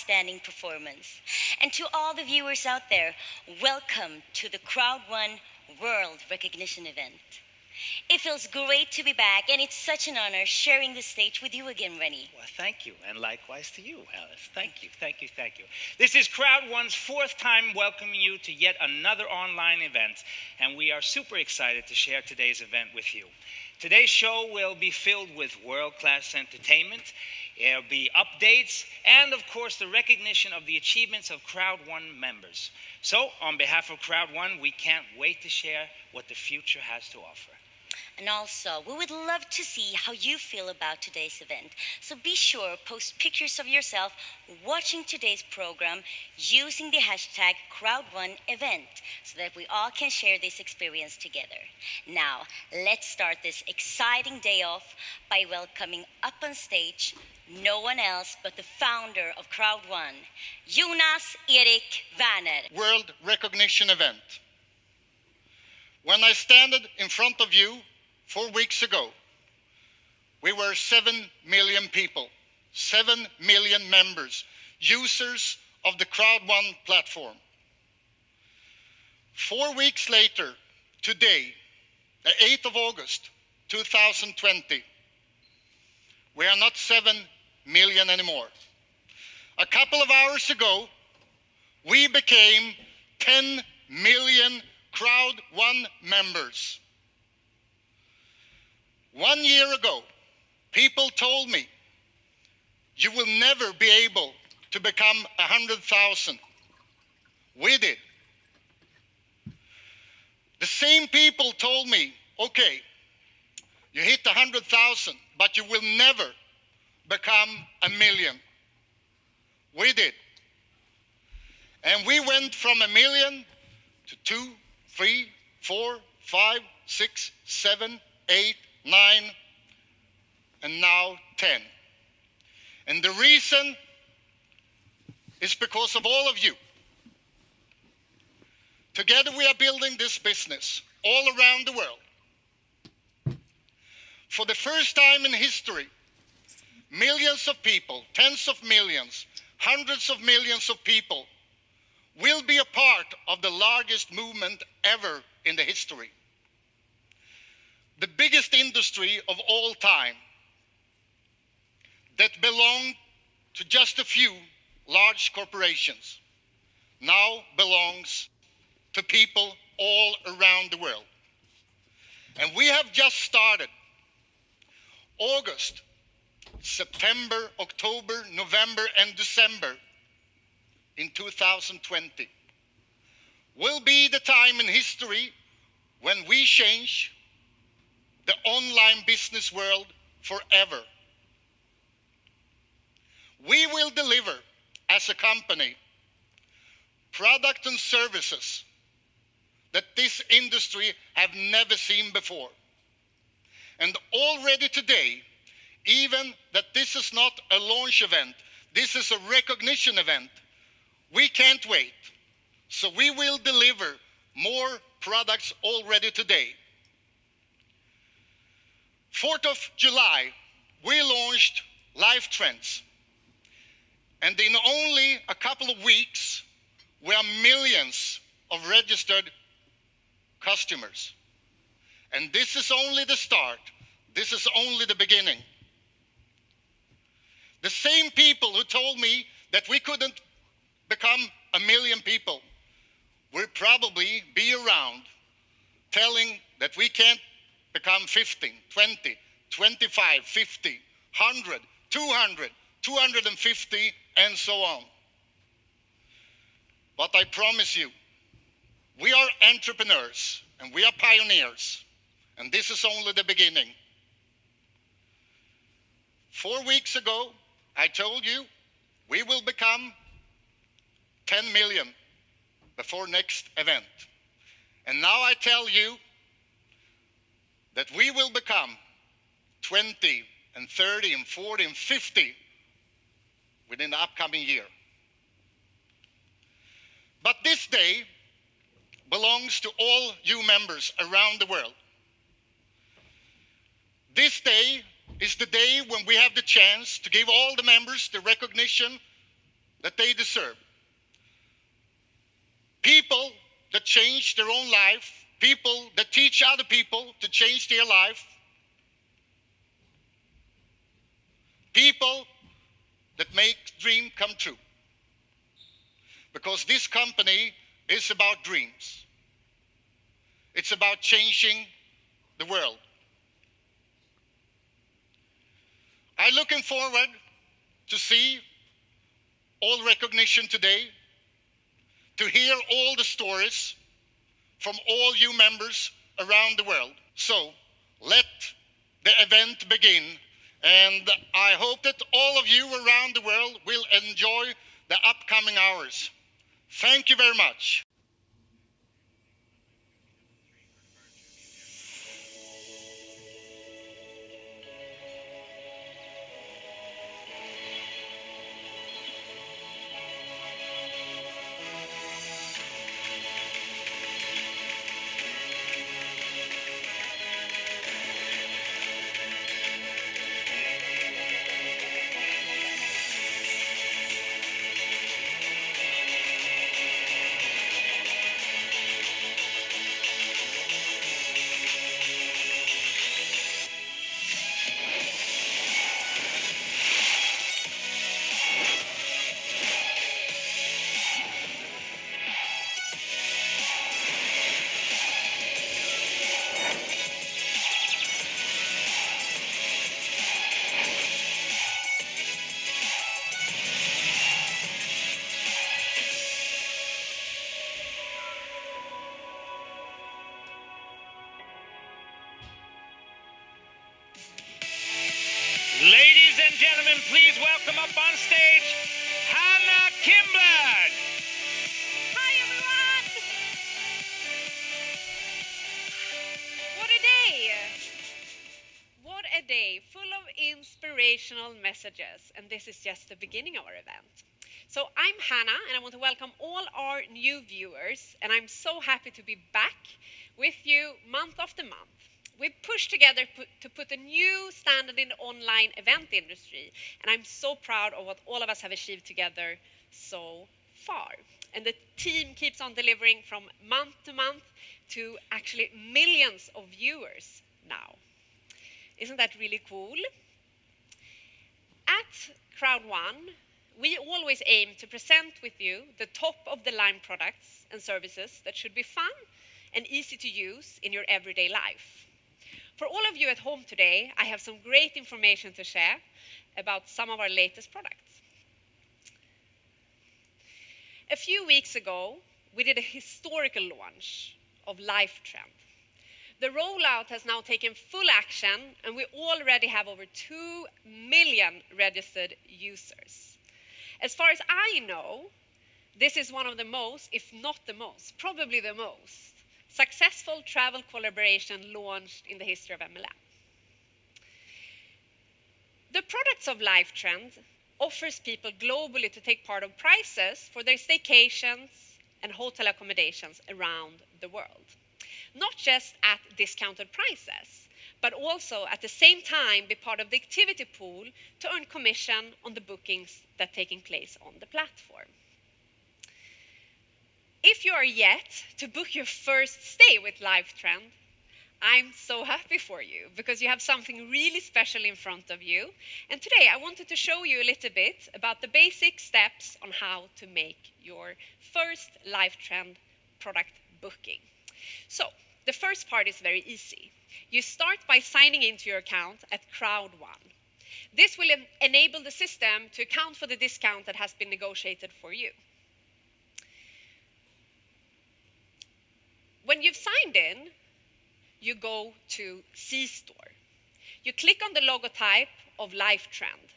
outstanding performance. And to all the viewers out there, welcome to the Crowd One World Recognition event. It feels great to be back, and it's such an honor sharing the stage with you again, Rennie. Well, thank you, and likewise to you, Alice. Thank you, thank you, thank you. This is Crowd One's fourth time welcoming you to yet another online event, and we are super excited to share today's event with you. Today's show will be filled with world class entertainment. There'll be updates and, of course, the recognition of the achievements of Crowd One members. So, on behalf of Crowd One, we can't wait to share what the future has to offer. And also, we would love to see how you feel about today's event. So be sure post pictures of yourself watching today's program using the hashtag Crowd1Event so that we all can share this experience together. Now, let's start this exciting day off by welcoming up on stage no one else but the founder of Crowd One, Jonas Erik Werner. World Recognition Event. When I stand in front of you four weeks ago, we were 7 million people, 7 million members, users of the Crowd1 platform. Four weeks later, today, the 8th of August, 2020, we are not 7 million anymore. A couple of hours ago, we became 10 million Crowd1 members. One year ago, people told me, you will never be able to become 100,000. We did. The same people told me, okay, you hit 100,000, but you will never become a million. We did. And we went from a million to two, three, four, five, six, seven, eight, nine, and now 10. And the reason is because of all of you. Together we are building this business all around the world. For the first time in history, millions of people, tens of millions, hundreds of millions of people will be a part of the largest movement ever in the history the biggest industry of all time that belonged to just a few large corporations now belongs to people all around the world. And we have just started. August, September, October, November, and December in 2020 will be the time in history when we change the online business world forever. We will deliver as a company product and services that this industry have never seen before. And already today, even that this is not a launch event, this is a recognition event, we can't wait. So we will deliver more products already today. 4th of July, we launched Life Trends. And in only a couple of weeks, we are millions of registered customers. And this is only the start. This is only the beginning. The same people who told me that we couldn't become a million people we'll probably be around telling that we can't become 15, 20, 25, 50, 100, 200, 250, and so on. But I promise you, we are entrepreneurs and we are pioneers, and this is only the beginning. Four weeks ago, I told you we will become 10 million before next event. And now I tell you that we will become 20 and 30 and 40 and 50 within the upcoming year. But this day belongs to all you members around the world. This day is the day when we have the chance to give all the members the recognition that they deserve. People that change their own life, people that teach other people to change their life, people that make dream come true. Because this company is about dreams. It's about changing the world. I'm looking forward to see all recognition today, to hear all the stories from all you members around the world. So let the event begin. And I hope that all of you around the world will enjoy the upcoming hours. Thank you very much. Inspirational messages, and this is just the beginning of our event. So, I'm Hannah, and I want to welcome all our new viewers, and I'm so happy to be back with you month after month. We've pushed together to put a new standard in the online event industry, and I'm so proud of what all of us have achieved together so far. And the team keeps on delivering from month to month to actually millions of viewers now. Isn't that really cool? At Crowd One, we always aim to present with you the top of the line products and services that should be fun and easy to use in your everyday life. For all of you at home today, I have some great information to share about some of our latest products. A few weeks ago, we did a historical launch of LifeTrend. The rollout has now taken full action, and we already have over 2 million registered users. As far as I know, this is one of the most, if not the most, probably the most successful travel collaboration launched in the history of MLM. The products of LifeTrend offers people globally to take part of prizes for their staycations and hotel accommodations around the world. Not just at discounted prices, but also at the same time be part of the activity pool to earn commission on the bookings that are taking place on the platform. If you are yet to book your first stay with LifeTrend, I'm so happy for you because you have something really special in front of you. And today I wanted to show you a little bit about the basic steps on how to make your first LifeTrend product booking. So, the first part is very easy. You start by signing into your account at Crowd1. This will en- enable the system to account for the discount that has been negotiated for you. When you've signed in, you go to C Store. You click on the logotype of LifeTrend.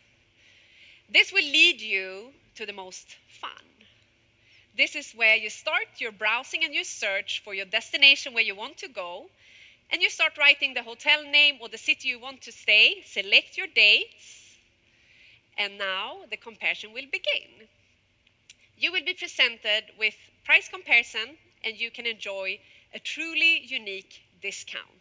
This will lead you to the most fun. This is where you start your browsing and your search for your destination where you want to go, and you start writing the hotel name or the city you want to stay, select your dates, and now the comparison will begin. You will be presented with price comparison, and you can enjoy a truly unique discount.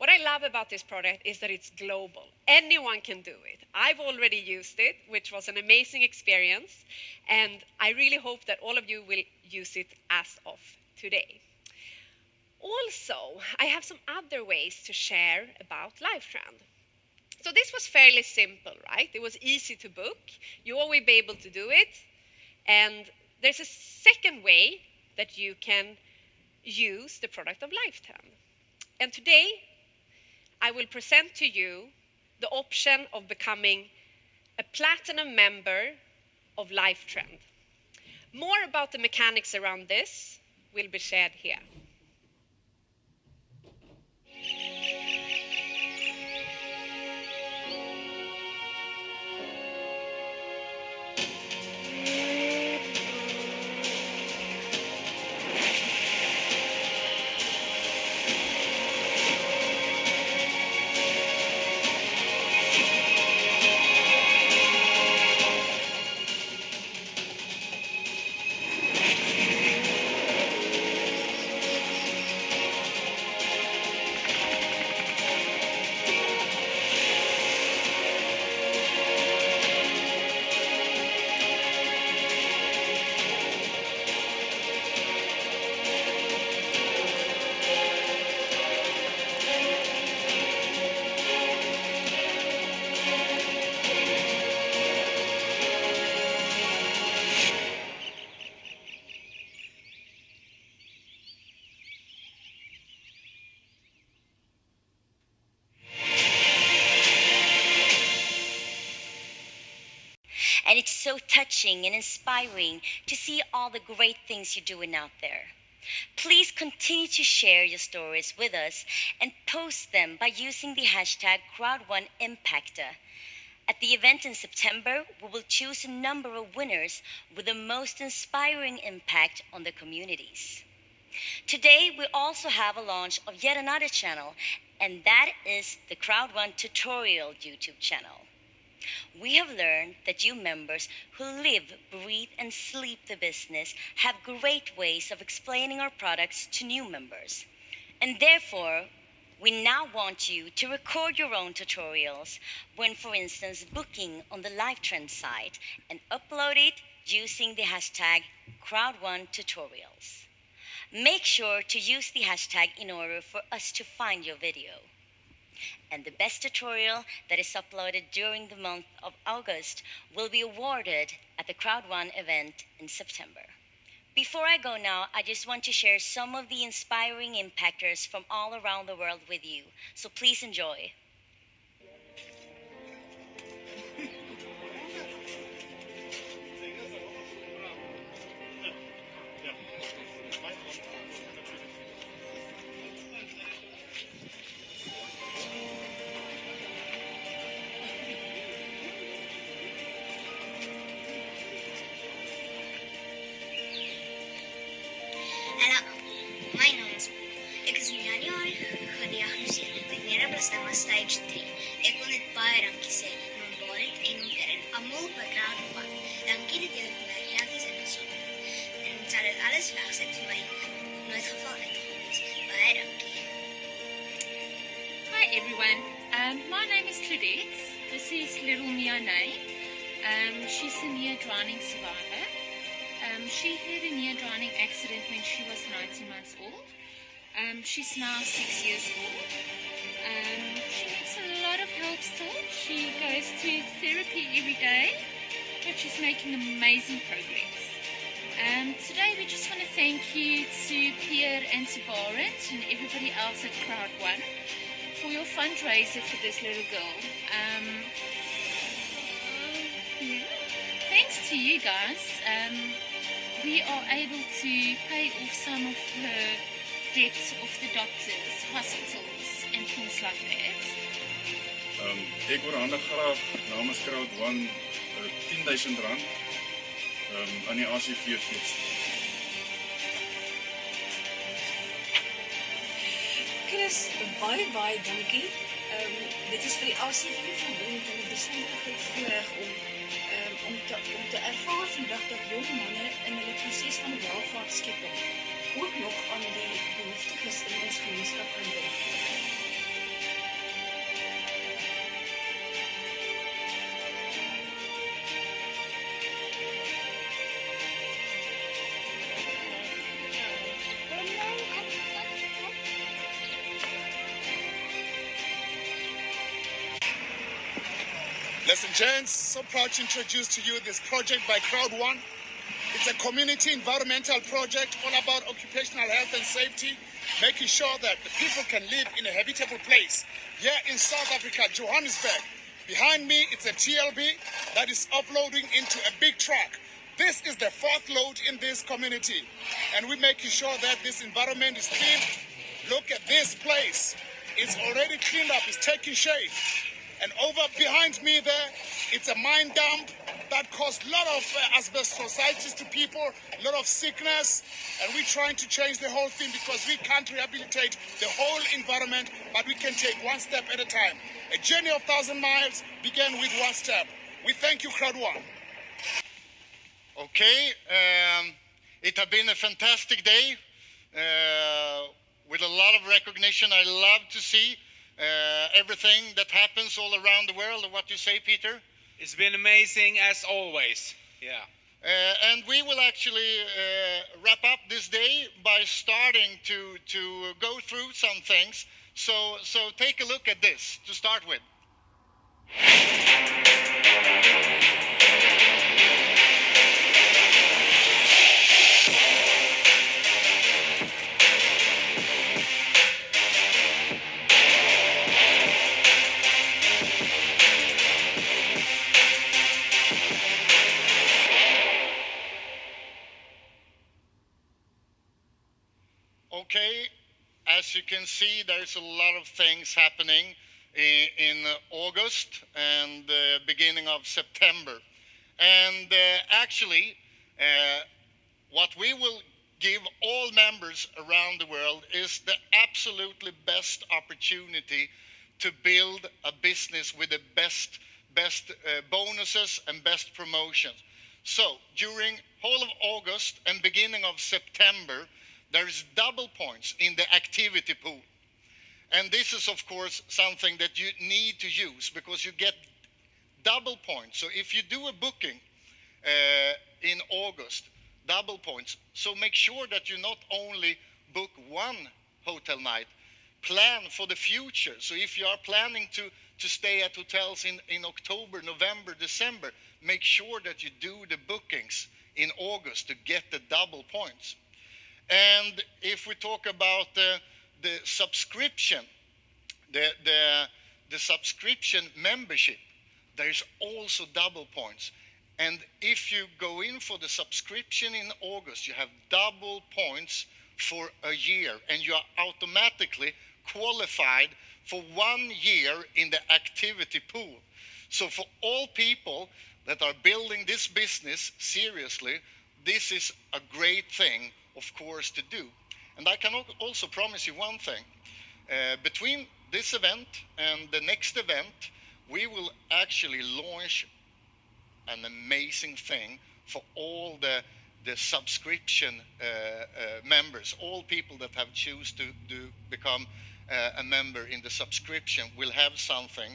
What I love about this product is that it's global. Anyone can do it. I've already used it, which was an amazing experience, and I really hope that all of you will use it as of today. Also, I have some other ways to share about LifeTrend. So this was fairly simple, right? It was easy to book. You always be able to do it. And there's a second way that you can use the product of LifeTrend. And today, I will present to you the option of becoming a platinum member of LifeTrend. More about the mechanics around this will be shared here. And it's so touching and inspiring to see all the great things you're doing out there. Please continue to share your stories with us and post them by using the hashtag Crowd1Impacta. At the event in September, we will choose a number of winners with the most inspiring impact on the communities. Today, we also have a launch of yet another channel, and that is the Crowd1 Tutorial YouTube channel. We have learned that you members who live, breathe, and sleep the business have great ways of explaining our products to new members. And therefore, we now want you to record your own tutorials when, for instance, booking on the LifeTrend site and upload it using the hashtag Crowd1Tutorials. Make sure to use the hashtag in order for us to find your video and the best tutorial that is uploaded during the month of August will be awarded at the Crowd1 event in September. Before I go now, I just want to share some of the inspiring impactors from all around the world with you, so please enjoy. She's a near drowning survivor. Um, she had a near drowning accident when she was 19 months old. Um, she's now six years old. Um, she needs a lot of help still. She goes to therapy every day, but she's making amazing progress. Um, today we just want to thank you to Pierre and to Barrett and everybody else at Crowd One for your fundraiser for this little girl. Thanks to you guys, um, we are able to pay off some of her debts of the doctors, hospitals, and things like that. Um, ek oorhandig graag namens Crowd One uh, 10000 rand um, aan die ACV fees. Chris, baie baie dankie. Ehm um, dit is vir die ACV verbond en 'n besonderheid voorreg om om te om te ervaar dat jong manne in hulle proses van welvaartskepping ook nog aan die behoeftiges in ons gemeenskap kan dink. So proud to introduce to you this project by Crowd One. It's a community environmental project all about occupational health and safety, making sure that the people can live in a habitable place. Here in South Africa, Johannesburg. Behind me, it's a TLB that is offloading into a big truck. This is the fourth load in this community, and we're making sure that this environment is clean. Look at this place. It's already cleaned up, it's taking shape. And over behind me there, it's a mine dump that caused a lot of uh, asbestositis to people, a lot of sickness, and we're trying to change the whole thing because we can't rehabilitate the whole environment, but we can take one step at a time. A journey of thousand miles began with one step. We thank you, Crowd One. Okay, um, it has been a fantastic day uh, with a lot of recognition. I love to see everything that happens all around the world. And what you say, Peter? It's been amazing as always. Yeah. Uh, and we will actually uh, wrap up this day by starting to to go through some things. So so take a look at this to start with. Okay, as you can see, there's a lot of things happening in, in August and the beginning of September. And uh, actually, uh, what we will give all members around the world is the absolutely best opportunity to build a business with the best best uh, bonuses and best promotions. So during whole of August and beginning of September, there is double points in the activity pool. And this is, of course, something that you need to use because you get double points. So if you do a booking uh, in August, double points. So make sure that you not only book one hotel night, plan for the future. So if you are planning to, to stay at hotels in, in October, November, December, make sure that you do the bookings in August to get the double points. And if we talk about the, the subscription, the, the, the subscription membership, there's also double points. And if you go in for the subscription in August, you have double points for a year, and you are automatically qualified for one year in the activity pool. So, for all people that are building this business seriously, this is a great thing of course, to do. And I can also promise you one thing. Uh, between this event and the next event, we will actually launch an amazing thing for all the the subscription uh, uh, members, all people that have choose to, to become uh, a member in the subscription will have something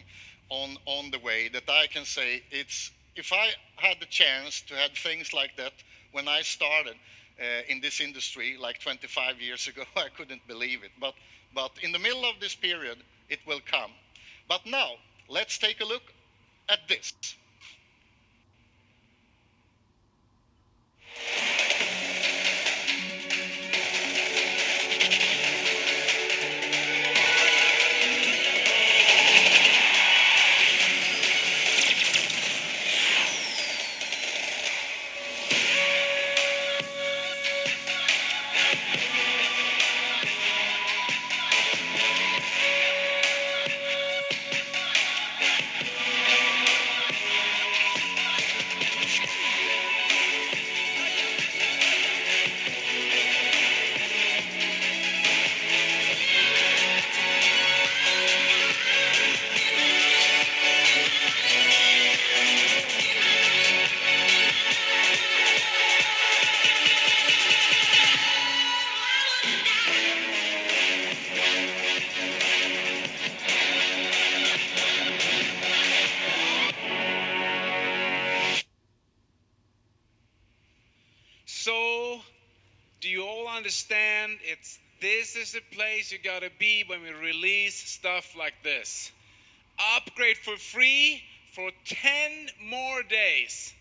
on on the way that I can say it's if I had the chance to have things like that when I started, Uh, in this industry like 25 years ago. I couldn't believe it. But, but in the middle of this period, it will come. But now, let's take a look at this. Is the place you gotta be when we release stuff like this. Upgrade for free for 10 more days.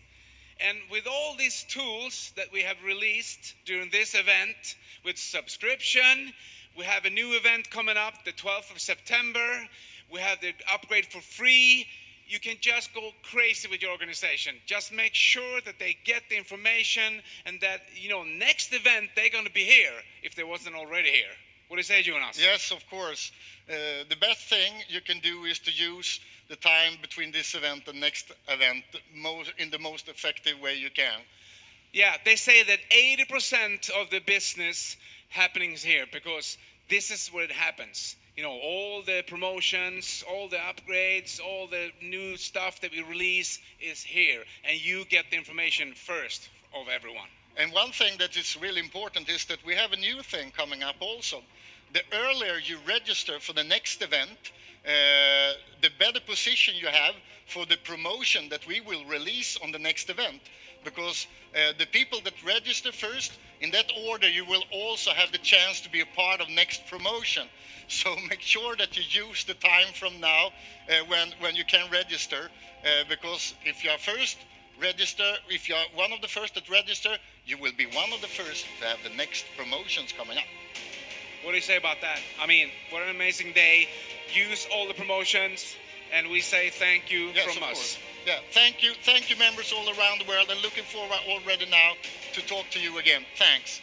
And with all these tools that we have released during this event, with subscription, we have a new event coming up the 12th of September. We have the upgrade for free. You can just go crazy with your organization. Just make sure that they get the information and that, you know, next event they're going to be here if they wasn't already here. What do you say, Jonas? Yes, of course. Uh, the best thing you can do is to use the time between this event and next event most, in the most effective way you can. Yeah, they say that 80% of the business happening is here because this is where it happens. You know, all the promotions, all the upgrades, all the new stuff that we release is here, and you get the information first of everyone. And one thing that is really important is that we have a new thing coming up also. The earlier you register for the next event, uh, the better position you have for the promotion that we will release on the next event. Because uh, the people that register first, in that order, you will also have the chance to be a part of next promotion. So make sure that you use the time from now uh, when, when you can register. Uh, because if you are first, register. If you are one of the first that register, you will be one of the first to have the next promotions coming up. What do you say about that? I mean, what an amazing day. Use all the promotions, and we say thank you Yes, from of us. course. Yeah, thank you, thank you, members all around the world, and looking forward already now to talk to you again. Thanks.